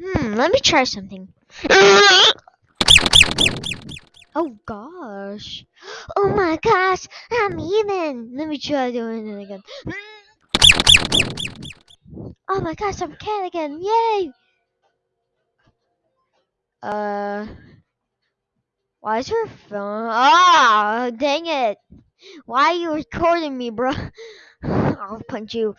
Hmm, let me try something. Oh gosh. Oh my gosh, I'm even. Let me try doing it again. Oh my gosh, I'm cat again. Yay! Uh, why is your phone? Ah, dang it! Why are you recording me, bro? I'll punch you.